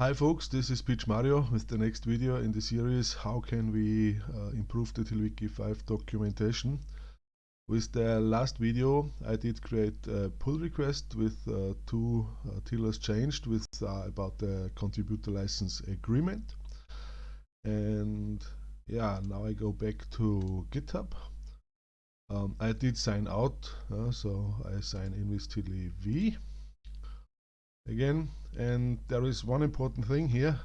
Hi folks, this is Pitch Mario with the next video in the series How can we uh, improve the TiddlyWiki 5 documentation. With the last video I did create a pull request with uh, two uh, changed with uh, about the contributor license agreement. And yeah, now I go back to GitHub. Um, I did sign out, uh, so I sign in with TiddlyV again and there is one important thing here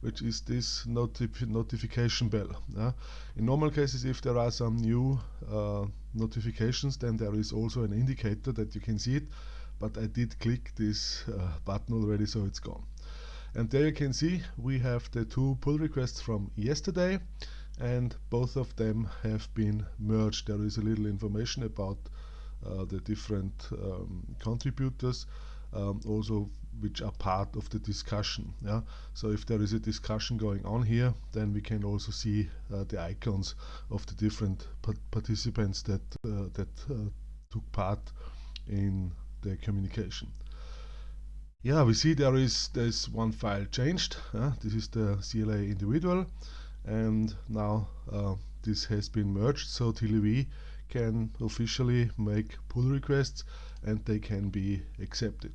which is this notif notification bell uh, in normal cases if there are some new uh, notifications then there is also an indicator that you can see it but I did click this uh, button already so it's gone. And there you can see we have the two pull requests from yesterday and both of them have been merged. There is a little information about uh, the different um, contributors um, also which are part of the discussion. Yeah? So if there is a discussion going on here, then we can also see uh, the icons of the different participants that, uh, that uh, took part in the communication. Yeah, we see there is there's one file changed. this is the CLA individual, and now uh, this has been merged. So TiddlyV can officially make pull requests, and they can be accepted.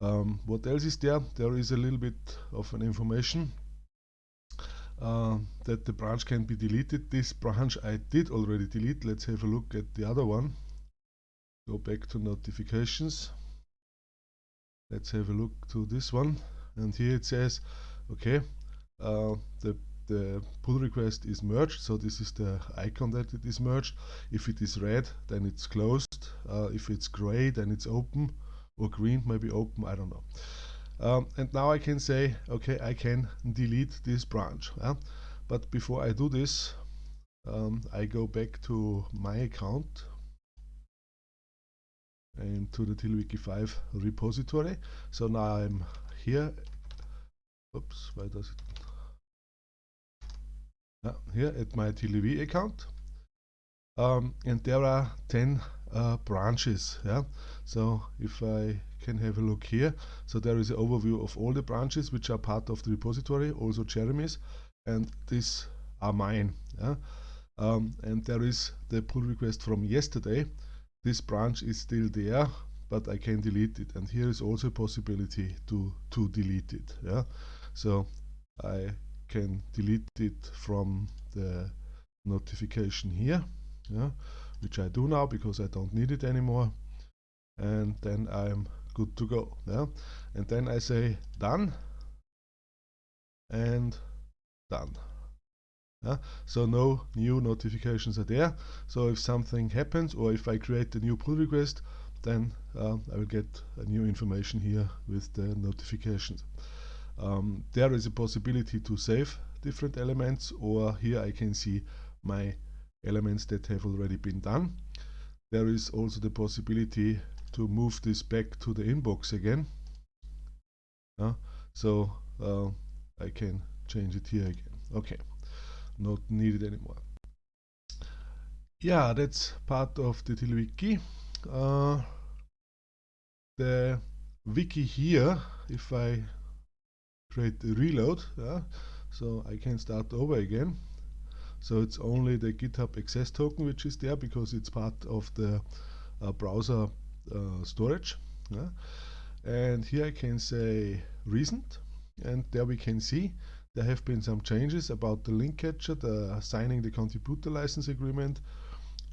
Um, what else is there? There is a little bit of an information uh, that the branch can be deleted. This branch I did already delete. Let's have a look at the other one. Go back to notifications. Let's have a look to this one. And here it says, okay, uh, the the pull request is merged so this is the icon that it is merged. If it is red then it's closed. Uh, if it's gray then it's open. Or green maybe open I don't know. Um, and now I can say okay I can delete this branch yeah? but before I do this um, I go back to my account and to the TiddlyWiki 5 repository. So now I'm here. Oops why does it uh, here at my TiddlyV account. Um, and there are 10 uh, branches yeah. So if I can have a look here. So there is an overview of all the branches which are part of the repository also Jeremy's and these are mine yeah. Um, and there is the pull request from yesterday. This branch is still there but I can delete it. And here is also a possibility to to delete it yeah. So I can delete it from the notification here yeah which I do now because I don't need it anymore. And then I'm good to go yeah. And then I say done. And done yeah? so no new notifications are there. So if something happens or if I create a new pull request then uh, I will get a new information here with the notifications um, there is a possibility to save different elements or here I can see my elements that have already been done. There is also the possibility to move this back to the inbox again. Uh, so uh, I can change it here again. Okay, not needed anymore. Yeah, that's part of the TiddlyWiki. Uh, the wiki here, if I create a reload, yeah, so I can start over again. So it's only the GitHub access token which is there because it's part of the uh, browser uh, storage. Yeah? And here I can say recent and there we can see there have been some changes about the link catcher, the signing the contributor license agreement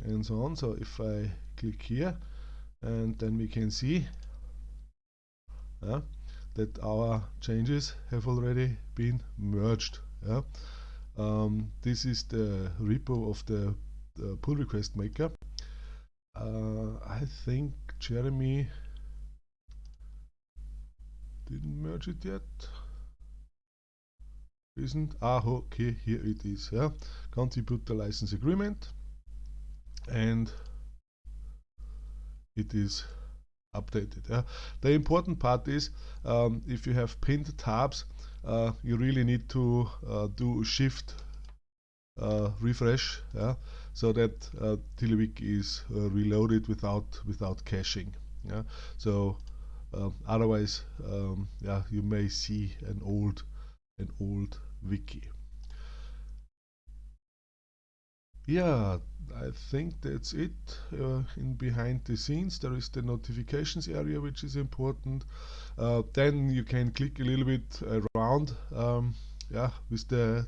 and so on. So if I click here and then we can see that our changes have already been merged. Yeah? Um, this is the repo of the, the pull request maker. Uh, I think Jeremy didn't merge it yet. Isn't? Ah, okay, here it is. Yeah, contributor license agreement, and it is updated. Yeah. The important part is um, if you have pinned tabs, uh, you really need to uh, do a shift uh, refresh yeah, so that uh, TiddlyWiki is uh, reloaded without without caching. Yeah. So uh, otherwise um, yeah you may see an old an old wiki yeah I think that's it uh, in behind the scenes. There is the notifications area which is important. Uh, then you can click a little bit around um, yeah with the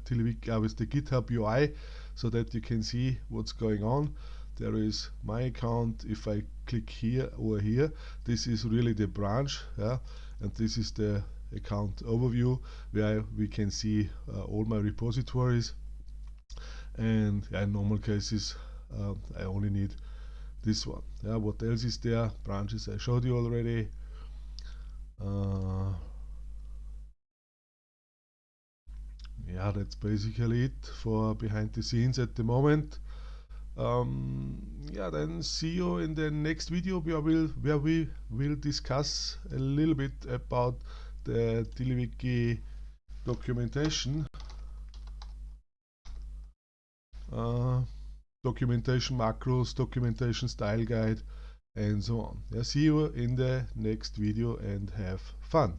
uh, with the github UI so that you can see what's going on. There is my account if I click here or here this is really the branch yeah and this is the account overview where we can see uh, all my repositories and in normal cases uh, I only need this one. Yeah what else is there? Branches I showed you already. Uh, yeah that's basically it for behind the scenes at the moment. Um, yeah then see you in the next video where, we'll, where we will discuss a little bit about the TiddlyWiki documentation uh, documentation macros documentation style guide and so on. Yeah, see you in the next video and have fun